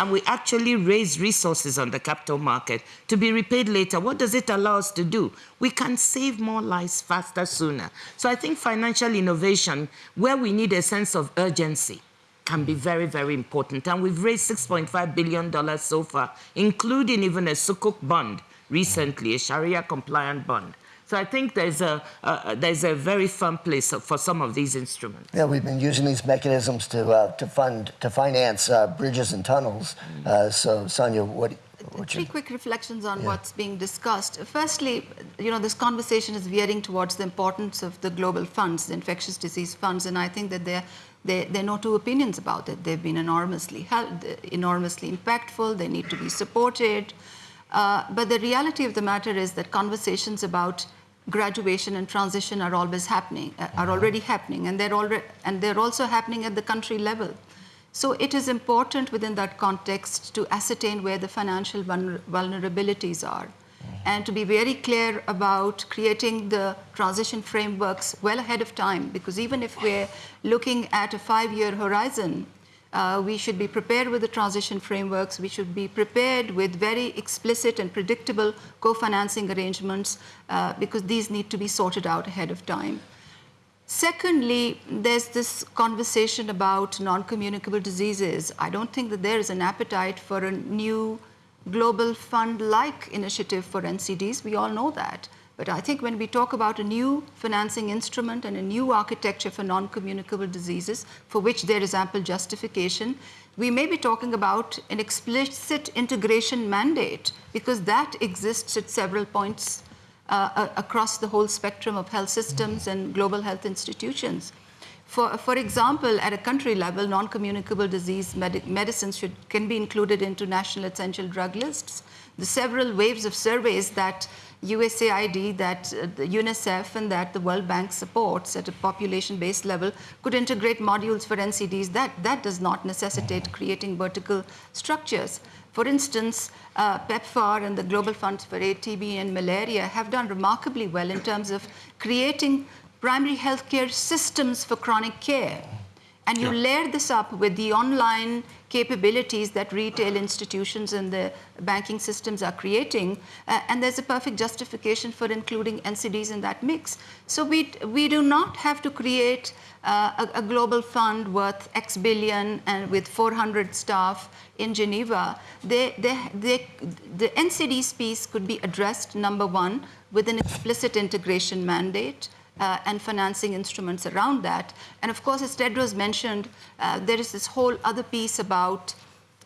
and we actually raise resources on the capital market to be repaid later. What does it allow us to do? We can save more lives faster, sooner. So I think financial innovation, where we need a sense of urgency, can be very, very important. And we've raised $6.5 billion so far, including even a Sukuk bond recently, a Sharia compliant bond. So I think there's a, uh, there's a very firm place for some of these instruments. Yeah, we've been using these mechanisms to uh, to fund to finance uh, bridges and tunnels. Uh, so, Sania, what? Three quick reflections on what's being discussed. Firstly, you know, this conversation is veering towards the importance of the global funds, the infectious disease funds, and I think that there, there, there are no two opinions about it. They've been enormously, hel- enormously impactful. They need to be supported. Uh, but the reality of the matter is that conversations about graduation and transition are always happening, uh, are already happening, and they're already, and they're also happening at the country level. So it is important within that context to ascertain where the financial vulner- vulnerabilities are and to be very clear about creating the transition frameworks well ahead of time because even if we're looking at a five-year horizon, uh, we should be prepared with the transition frameworks. We should be prepared with very explicit and predictable co-financing arrangements uh, because these need to be sorted out ahead of time. Secondly, there's this conversation about non communicable diseases. I don't think that there is an appetite for a new global fund like initiative for NCDs. We all know that. But I think when we talk about a new financing instrument and a new architecture for non communicable diseases, for which there is ample justification, we may be talking about an explicit integration mandate because that exists at several points uh, across the whole spectrum of health systems and global health institutions. For, for example, at a country level, non-communicable disease med- medicines should, can be included into national essential drug lists. The several waves of surveys that USAID, that uh, the UNICEF, and that the World Bank supports at a population-based level could integrate modules for NCDs. That, that does not necessitate creating vertical structures. For instance, uh, PEPFAR and the Global Funds for AIDS, TB, and Malaria have done remarkably well in terms of creating primary healthcare systems for chronic care. And you layer this up with the online capabilities that retail institutions and the banking systems are creating, uh, and there's a perfect justification for including NCDs in that mix. So we, we do not have to create uh, a, a global fund worth X billion and with 400 staff in Geneva. They, they, they, the NCDs piece could be addressed, number one, with an explicit integration mandate uh, and financing instruments around that. And of course, as Tedros mentioned, uh, there is this whole other piece about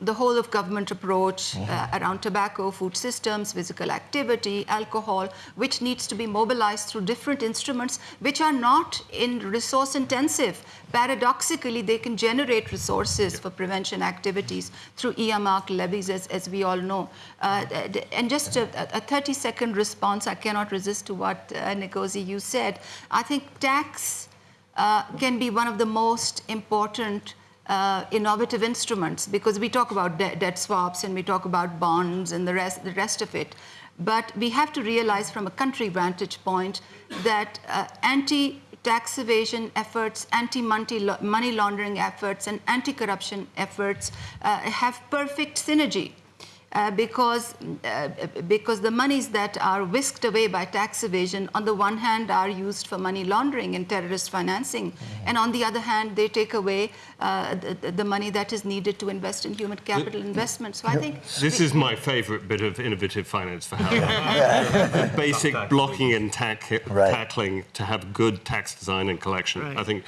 the whole of government approach uh, around tobacco, food systems, physical activity, alcohol, which needs to be mobilized through different instruments which are not in resource intensive. Paradoxically, they can generate resources for prevention activities through earmark levies, as, as we all know. Uh, and just a, a 30 second response, I cannot resist to what uh, you said. I think tax uh, can be one of the most important uh, innovative instruments because we talk about de- debt swaps and we talk about bonds and the rest, the rest of it. But we have to realize from a country vantage point that uh, anti tax evasion efforts, anti money laundering efforts, and anti corruption efforts uh, have perfect synergy. Uh, because, uh, because the monies that are whisked away by tax evasion, on the one hand, are used for money laundering and terrorist financing, mm-hmm. and on the other hand, they take away uh, the, the, money that is needed to invest in human capital the, investment. So I think this we, is my favourite bit of innovative finance for Howard. basic blocking and tack, right. tackling to have good tax design and collection. Right. I think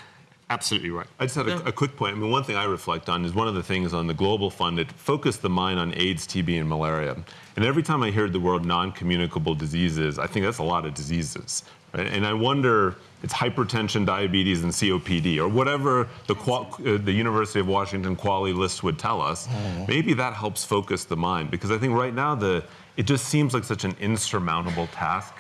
Absolutely right. I just had a, a, quick point. I mean, one thing I reflect on is one of the things on the Global Fund, that focused the mind on AIDS, TB, and malaria. And every time I hear the word non-communicable diseases, I think that's a lot of diseases. Right? And I wonder, it's hypertension, diabetes, and COPD, or whatever the, uh, the University of Washington quality list would tell us. Mm. Maybe that helps focus the mind, because I think right now the it just seems like such an insurmountable task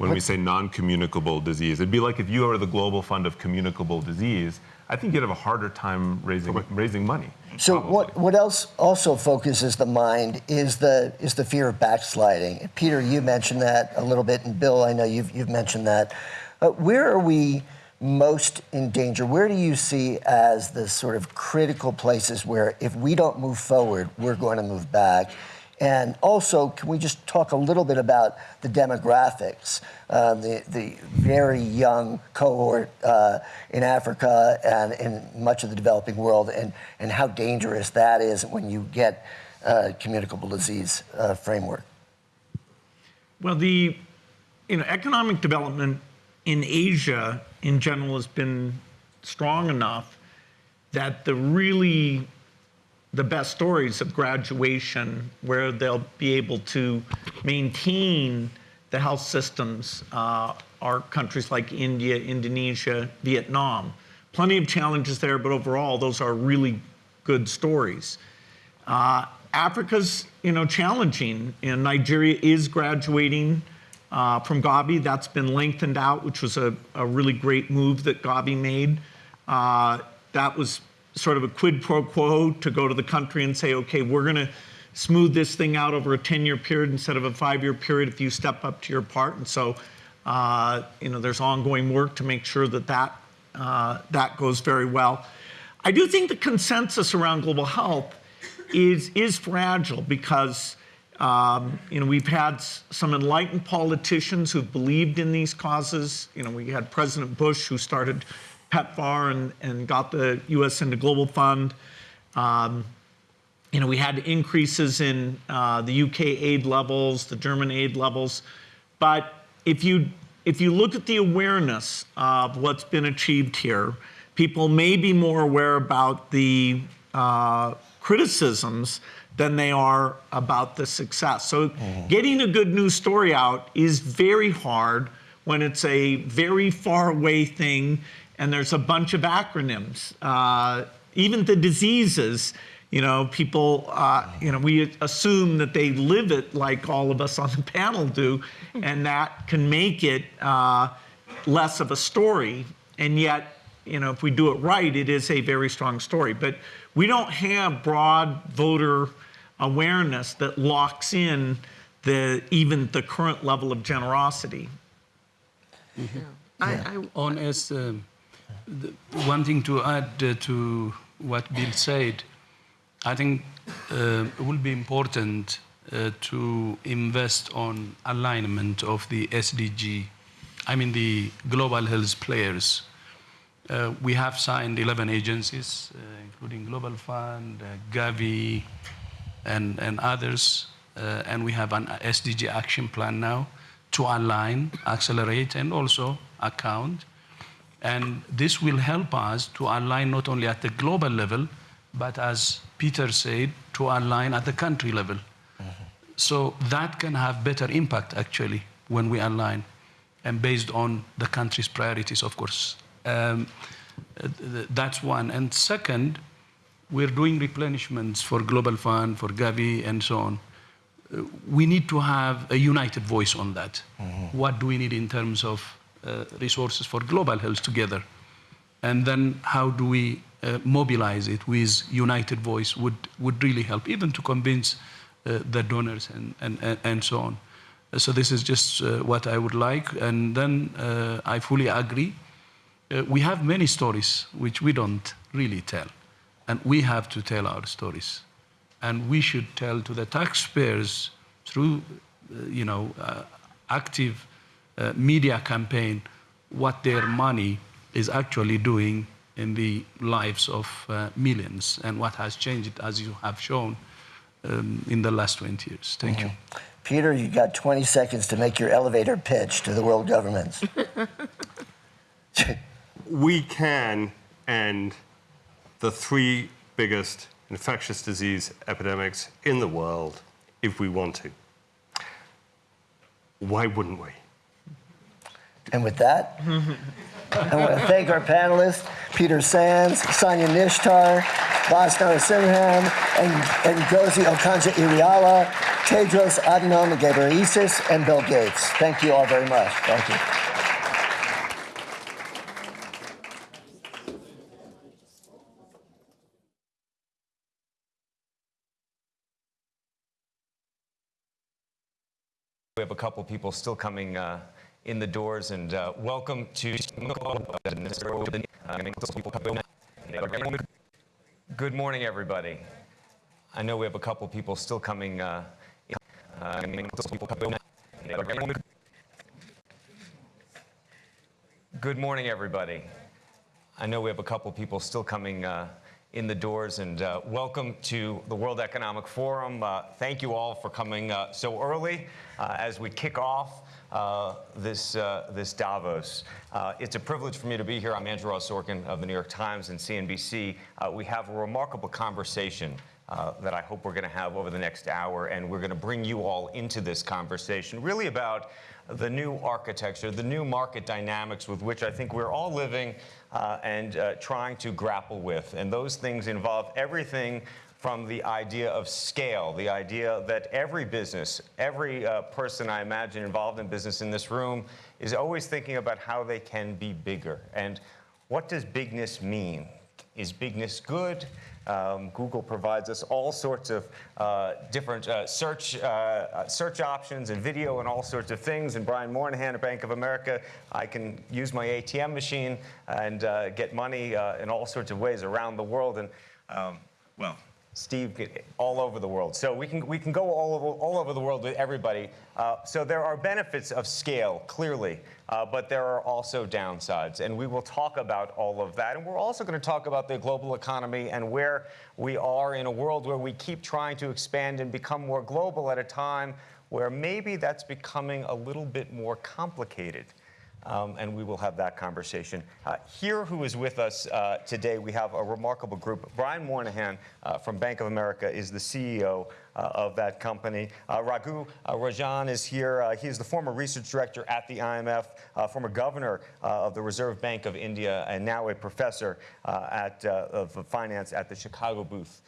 when we say non-communicable disease. It'd be like if you are the global fund of communicable disease, I think you'd have a harder time raising raising money. So probably. what what else also focuses the mind is the is the fear of backsliding. Peter, you mentioned that a little bit, and Bill, I know you've you've mentioned that. Uh, where are we most in danger? Where do you see as the sort of critical places where if we don't move forward, we're going to move back? And also, can we just talk a little bit about the demographics, uh, the, the very young cohort uh, in Africa and in much of the developing world, and, and how dangerous that is when you get a communicable disease uh, framework? Well, the you know, economic development in Asia in general has been strong enough that the really the best stories of graduation where they'll be able to maintain the health systems uh, are countries like India, Indonesia, Vietnam. Plenty of challenges there, but overall, those are really good stories. Uh, Africa's, you know, challenging. And Nigeria is graduating uh, from Gavi. That's been lengthened out, which was a, a really great move that Gavi made. Uh, that was sort of a quid pro quo to go to the country and say, okay, we're going to smooth this thing out over a 10-year period instead of a five-year period if you step up to your part. And so, uh, you know, there's ongoing work to make sure that that, uh, that goes very well. I do think the consensus around global health is, is fragile because um, you know, we've had some enlightened politicians who've believed in these causes. You know, we had President Bush who started PEPFAR and, and got the U.S. into Global Fund. Um, you know, we had increases in uh, the UK aid levels, the German aid levels, but if you if you look at the awareness of what's been achieved here, people may be more aware about the uh, criticisms than they are about the success. So, getting a good news story out is very hard when it's a very far away thing and there's a bunch of acronyms. Uh, even the diseases, you know, people, uh, you know, we assume that they live it like all of us on the panel do, and that can make it uh, less of a story. And yet, you know, if we do it right, it is a very strong story. But we don't have broad voter awareness that locks in the even the current level of generosity. I, I, On as um, the, one thing to add uh, to what Bill said, I think uh, it will be important uh, to invest on alignment of the SDG, I mean the global health players. Uh, we have signed 11 agencies, uh, including Global Fund, uh, Gavi, and, and others, and we have an SDG action plan now to align, accelerate, and also account. And this will help us to align not only at the global level, but as Peter said, to align at the country level. So that can have better impact actually when we align and based on the country's priorities, of course. Um, th- that's one. And second, we're doing replenishments for Global Fund, for Gavi, and so on. Uh, we need to have a united voice on that. What do we need in terms of resources for global health together? And then how do we uh, mobilize it with united voice would, would really help, even to convince uh, the donors and, and, and, so on. Uh, So this is just uh, what I would like. And then uh, I fully agree. Uh, we have many stories which we don't really tell. And we have to tell our stories. And we should tell to the taxpayers through, uh, you know, uh, active uh, media campaign what their money is actually doing in the lives of uh, millions and what has changed, as you have shown, um, in the last 20 years. Thank you. Peter, you've got 20 seconds to make your elevator pitch to the world governments. we can end the three biggest infectious disease epidemics in the world if we want to. Why wouldn't we? And with that, I want to thank our panelists, Peter Sands, Sania Nishtar, Vas Narasimhan, and, and Ngozi Okonjo-Iweala, Tedros Adhanom Ghebreyesus, and Bill Gates. Thank you all very much. Thank you. We have a couple people still coming uh, in the doors, and uh, welcome to. Good morning, everybody. I know we have a couple people still coming. Uh, uh, Good morning, everybody. I know we have a couple people still coming uh, in the doors, and uh, welcome to the World Economic Forum. Uh, thank you all for coming so early as we kick off uh, this, uh, this Davos. Uh, it's a privilege for me to be here. I'm Andrew Ross Sorkin of the New York Times and CNBC. Uh, we have a remarkable conversation uh, that I hope we're going to have over the next hour. And we're going to bring you all into this conversation, really about the new architecture, the new market dynamics with which I think we're all living uh, and uh, trying to grapple with. And those things involve everything from the idea of scale, the idea that every business, every uh, person I imagine involved in business in this room is always thinking about how they can be bigger. And what does bigness mean? Is bigness good? Um, Google provides us all sorts of uh, different uh, search uh, search options and video and all sorts of things. And Brian Moynihan at Bank of America, I can use my ATM machine and uh, get money uh, in all sorts of ways around the world. And um, well, Steve, all over the world. So we can, we can go all over, all over the world with everybody. Uh, so there are benefits of scale, clearly, uh, but there are also downsides. And we will talk about all of that. And we're also going to talk about the global economy and where we are in a world where we keep trying to expand and become more global at a time where maybe that's becoming a little bit more complicated. Um, and we will have that conversation. Uh, here, who is with us uh, today, we have a remarkable group. Brian Moynihan uh, from Bank of America is the CEO uh, of that company. Uh, Raghu uh, Rajan is here. he is the former research director at the IMF, former governor of the Reserve Bank of India, and now a professor at, of finance at the Chicago Booth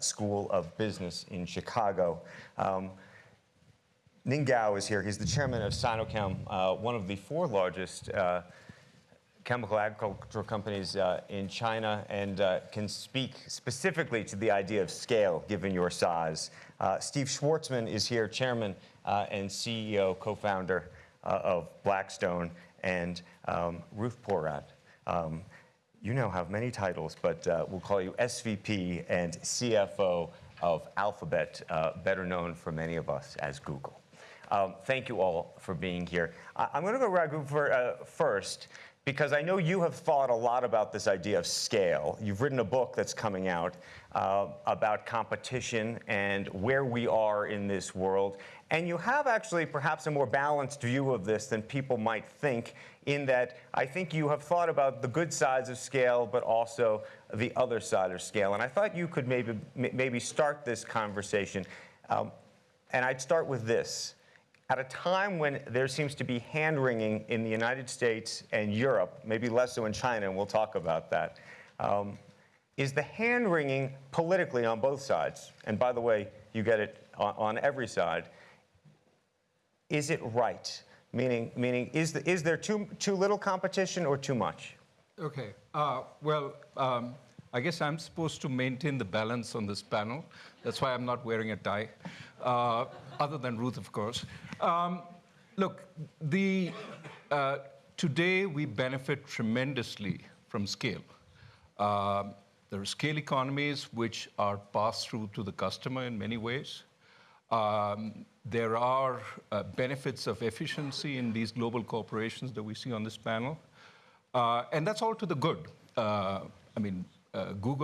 School of Business in Chicago. Um, Ning Gao is here. He's the chairman of Sinochem, uh, one of the four largest uh, chemical agricultural companies uh, in China, and uh, can speak specifically to the idea of scale given your size. Uh, Steve Schwarzman is here, chairman uh, and CEO, co-founder of Blackstone, and um, Ruth Porat. Um, you now have many titles, but we'll call you SVP and CFO of Alphabet, better known for many of us as Google. Um, thank you all for being here. I, am going to go Raghu for, uh, first because I know you have thought a lot about this idea of scale. You've written a book that's coming out uh, about competition and where we are in this world. And you have actually perhaps a more balanced view of this than people might think, in that I think you have thought about the good sides of scale, but also the other side of scale. And I thought you could maybe, maybe start this conversation. Um, and I'd start with this at a time when there seems to be hand wringing in the United States and Europe, maybe less so in China, and we'll talk about that, um, is the hand wringing politically on both sides, and by the way, you get it on, on every side, is it right? Meaning, meaning is, the, is there too, too little competition or too much? Okay. Uh, well, um, I guess I'm supposed to maintain the balance on this panel. That's why I'm not wearing a tie, uh, other than Ruth, of course. Um, look, the, uh, today we benefit tremendously from scale. Uh, there are scale economies which are passed through to the customer in many ways. Um, there are uh, benefits of efficiency in these global corporations that we see on this panel. Uh, and that's all to the good. Uh, I mean, uh, Google